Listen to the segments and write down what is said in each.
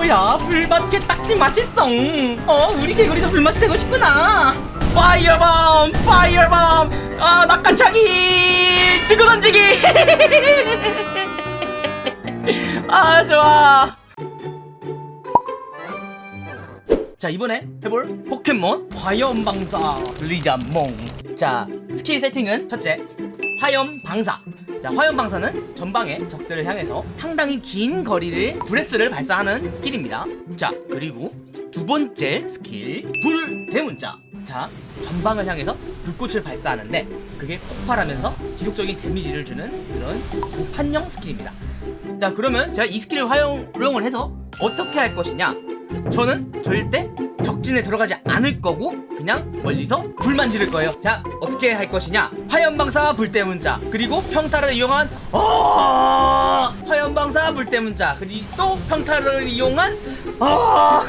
뭐야? 불맛 게딱지 맛있어. 어 우리 개구리도 불맛이 되고 싶구나. fire bomb fire bomb. 아 낙하차기. 지구 던지기. 아 좋아. 자 이번에 해볼 포켓몬 화염방사. 리자몽. 자 스킬 세팅은 첫째 화염방사 자 화염방사는 전방의 적들을 향해서 상당히 긴 거리를 breath를 발사하는 스킬입니다. 자 그리고 두 번째 스킬 불 대문자. 자 전방을 향해서 불꽃을 발사하는데 그게 폭발하면서 지속적인 데미지를 주는 그런 장판형 스킬입니다. 자 그러면 제가 이 스킬을 활용을 해서 어떻게 할 것이냐? 저는 절대 적진에 들어가지 않을 거고 그냥 멀리서 불만 지를 거예요. 자 어떻게 할 것이냐? 화염방사 불대문자. 그리고 평타를 이용한 어! 화염방사 불대문자. 그리고 또 평타를 이용한 어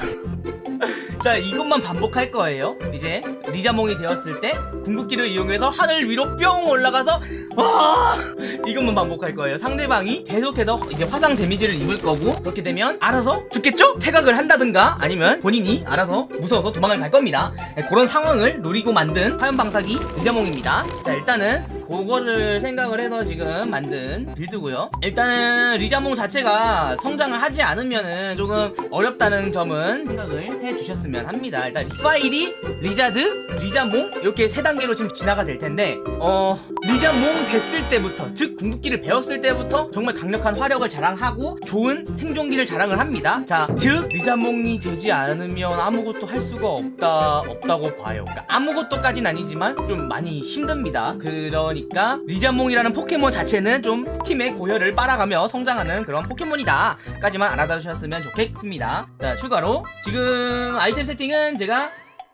자 이것만 반복할 거예요? 이제 리자몽이 되었을 때 궁극기를 이용해서 하늘 위로 뿅 올라가서 와! 이것만 반복할 거예요. 상대방이 계속해서 이제 화상 데미지를 입을 거고 그렇게 되면 알아서 죽겠죠? 퇴각을 한다든가 아니면 본인이 알아서 무서워서 도망을 갈 겁니다. 네, 그런 상황을 노리고 만든 화염방사기 리자몽입니다. 자 일단은 그거를 생각을 해서 지금 만든 build고요. 일단은 리자몽 자체가 성장을 하지 않으면은 조금 어렵다는 점은 생각을 해주셨으면 합니다. 일단 이 파이리, 리자드, 리자몽 이렇게 세 단계로 지금 진화가 될 텐데 어 리자몽 됐을 때부터 즉 궁극기를 배웠을 때부터 정말 강력한 화력을 자랑하고 좋은 생존기를 자랑을 합니다. 자즉 리자몽이 되지 않으면 아무것도 할 수가 없다 없다고 봐요. 그러니까 아무것도까진 아니지만 좀 많이 힘듭니다. 그러니 까 리자몽이라는 포켓몬 자체는 좀 팀의 고혈을 빨아가며 성장하는 그런 포켓몬이다. 까지만 알아두셨으면 좋겠습니다. 자 추가로 지금 아이템 세팅은 제가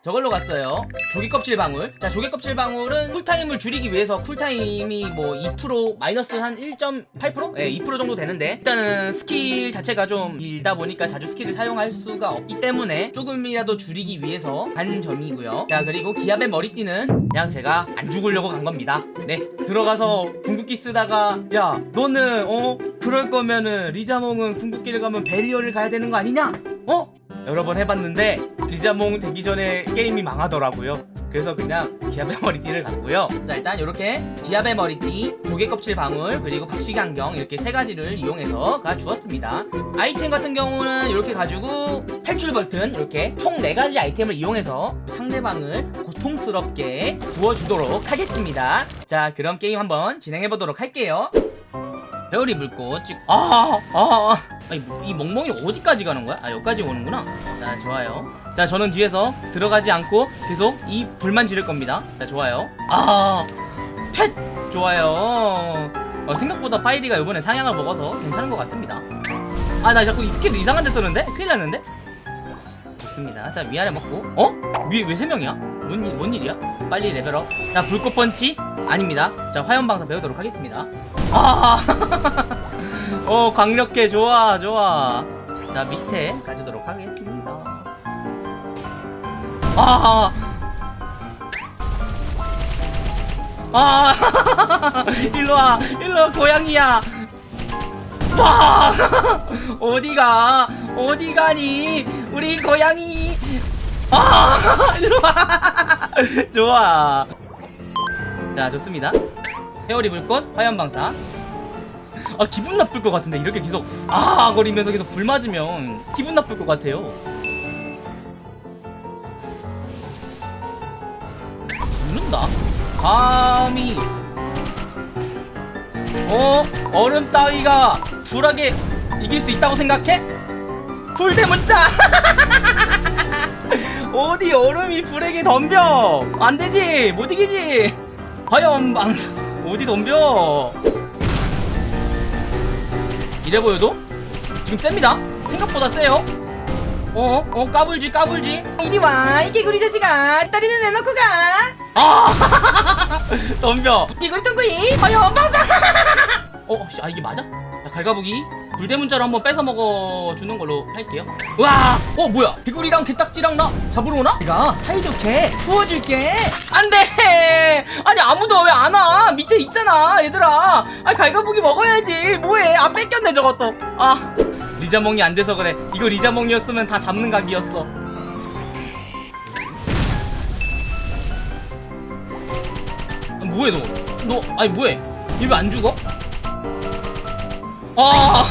저걸로 갔어요 조개 껍질 방울 자 조개 껍질 방울은 cool time을 줄이기 위해서 cool time이 뭐 2% 마이너스 한 1.8%? 네, 2% 정도 되는데 일단은 스킬 자체가 좀 길다 보니까 자주 skill을 사용할 수가 없기 때문에 조금이라도 줄이기 위해서 한 점이고요 자 그리고 기압의 머리띠는 그냥 제가 안 죽으려고 간 겁니다 네 들어가서 궁극기 쓰다가 야 너는 어 그럴 거면은 리자몽은 궁극기를 가면 barrier를 가야 되는 거 아니냐? 어? 여러 번 해봤는데 리자몽 되기 전에 게임이 망하더라고요. 그래서 그냥 기압의 머리띠를 갔고요. 자 일단 이렇게 기압의 머리띠 조개 껍질 방울 그리고 박시기 안경 이렇게 세 가지를 이용해서 가 주었습니다. 아이템 같은 경우는 이렇게 가지고 탈출 버튼 이렇게 총 네 가지 아이템을 이용해서 상대방을 고통스럽게 구워주도록 하겠습니다. 자 그럼 게임 한번 진행해보도록 할게요. 배우리 물꽃 찍 아, 아, 아. 아니, 이 멍멍이 어디까지 가는 거야? 아, 여기까지 오는구나. 자, 좋아요. 자, 저는 뒤에서 들어가지 않고 계속 이 불만 지를 겁니다. 자, 좋아요. 아, 팻! 좋아요. 어, 생각보다 파이리가 이번에 상향을 먹어서 괜찮은 것 같습니다. 아, 나 자꾸 이 스킬 이상한 데 쓰는데? 큰일 났는데? 좋습니다. 자, 위아래 먹고. 어? 위에 왜세 명이야? 뭔, 일, 뭔 일이야? 빨리 level up. 자, 불꽃 펀치? 아닙니다. 자, 화염방사 배우도록 하겠습니다. 아! 어, 강력해. 좋아, 좋아. 자, 밑에 가주도록 하겠습니다. 아! 아! 일로와, 일로와, 고양이야. 와! 어디가? 어디 가니? 우리 고양이. 아! 일로와. 좋아. 자, 좋습니다. 헤어리 불꽃, 화염방사. 아, 기분 나쁠 것 같은데, 이렇게 계속, 아! 거리면서 계속 불 맞으면 기분 나쁠 것 같아요. 죽는다? 감히. 어? 얼음 따위가 불하게 이길 수 있다고 생각해? 불대문자! 어디 얼음이 불에게 덤벼! 안 되지! 못 이기지! 화염 방사 어디 덤벼? 이래 보여도? 지금 셉니다. 생각보다 세요. 어? 어? 까불지 까불지? 이리와 이 개구리 자식아 다리는 내놓고 가 아 덤벼. 개구리 ton구이 화염 방사 어? 씨, 아 이게 맞아? 자, 갈가부기 불대문자로 한번 뺏어 먹어주는 걸로 할게요 와! 어 뭐야 개구리랑 개딱지랑 나 잡으러 오나? 내가 사이좋게 구워줄게 안돼 아니 아무도 왜 안 와 밑에 있잖아 얘들아 아 갈가부기 먹어야지 뭐해 아 뺏겼네 저것도 아 리자몽이 안 돼서 그래 이거 리자몽이었으면 다 잡는 각이었어 아, 뭐해 너? 너 아니 뭐해? 얘 왜 안 죽어? 어,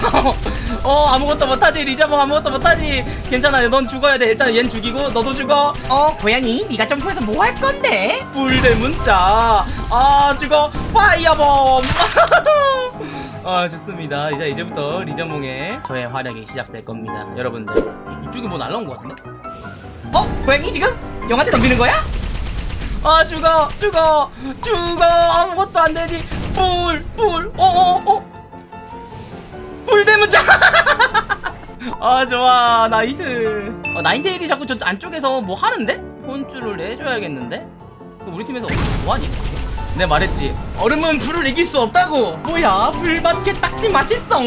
어 아무것도 못하지. 리자몽 아무것도 못하지. 괜찮아 넌 죽어야 돼. 일단 얜 죽이고 너도 죽어. 어 고양이 네가 점프해서 뭐 할 건데? 불대 문자. 아 죽어. 파이어bomb 아 좋습니다. 이제 이제부터 리자몽의 저의 활약이 시작될 겁니다. 여러분들. 이쪽에 뭐 날라온 것 같은데? 어? 고양이 지금? 영한테 덤비는 거야? 아 죽어. 죽어. 죽어. 아무것도 안 되지. 불불. 어어 어? 불대문자. 아 좋아. nice. 어, 나인테일이 자꾸 저 안쪽에서 뭐 하는데? 혼쭐을 내줘야겠는데? 우리 팀에서 뭐하니? 내 말했지. 얼음은 불을 이길 수 없다고. 뭐야 불맛 개딱지 맛있어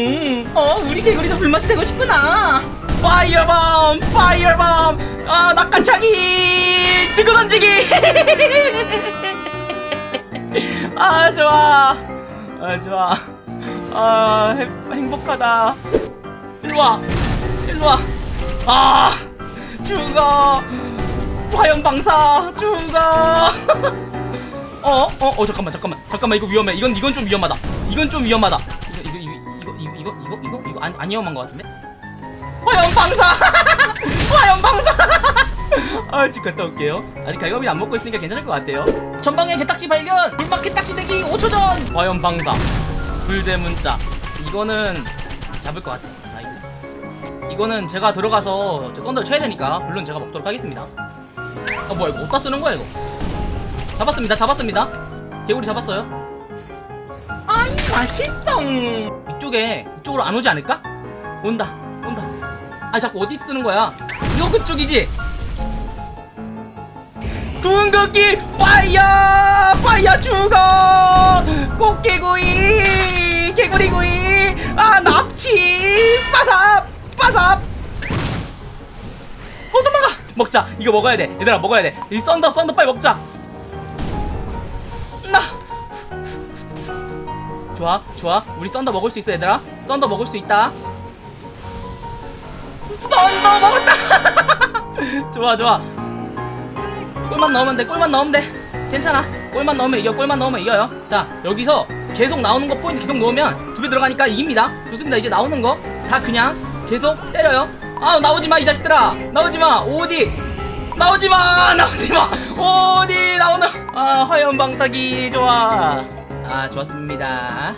어 우리 개구리도 불맛이 되고 싶구나. fire bomb fire bomb. 아 낙하차기 주고 던지기. 아 좋아. 아 좋아. 아 행- 행복하다. 일로와. 일로와. 아 죽어 화염방사 죽어 어? 어? 어 잠깐만 잠깐만. 잠깐만 이거 위험해. 이건 이건 좀 위험하다. 이건 좀 위험하다. 이거 이거 이거 이거 이거 이거 이거 이거 안, 안 위험한 것 같은데? 화염방사! 화염방사! 아 집 갔다 올게요. 아직 갈고기 안 먹고 있으니까 괜찮을 것 같아요. 전방에 개딱지 발견! 불맛 개딱지 대기 5초 전! 화염방사. 불대문자 이거는 잡을 것 같아 nice. 이거는 제가 들어가서 저 썬더를 쳐야 되니까 물론 제가 먹도록 하겠습니다. 아 뭐야 이거 어디다 쓰는 거야 이거? 잡았습니다 잡았습니다. 개구리 잡았어요? 아이 맛있어. 이쪽에 이쪽으로 안 오지 않을까? 온다 온다. 아 자꾸 어디 쓰는 거야? 이거 그쪽이지? 궁극기 파이어! 파이어 빠삽 어 도망가! 먹자. 이거 먹어야 돼. 얘들아 먹어야 돼 이 썬더 썬더 빨리 먹자. 나! 좋아 좋아. 우리 썬더 먹을 수 있어 얘들아. 썬더 먹을 수 있다. 썬더 먹었다! 좋아 좋아. 골만 넣으면 돼 골만 넣으면 돼. 괜찮아. 골만 넣으면 이겨 골만 넣으면 이겨요. 자 여기서 계속 나오는 거 포인트 계속 넣으면 두 배 들어가니까 이깁니다. 좋습니다. 이제 나오는 거 다 그냥 계속 때려요? 아 나오지마 이 자식들아. 나오지마 어디. 나오지마 나오지마. 어디 나오는. 아 화염방사기 좋아. 아 좋았습니다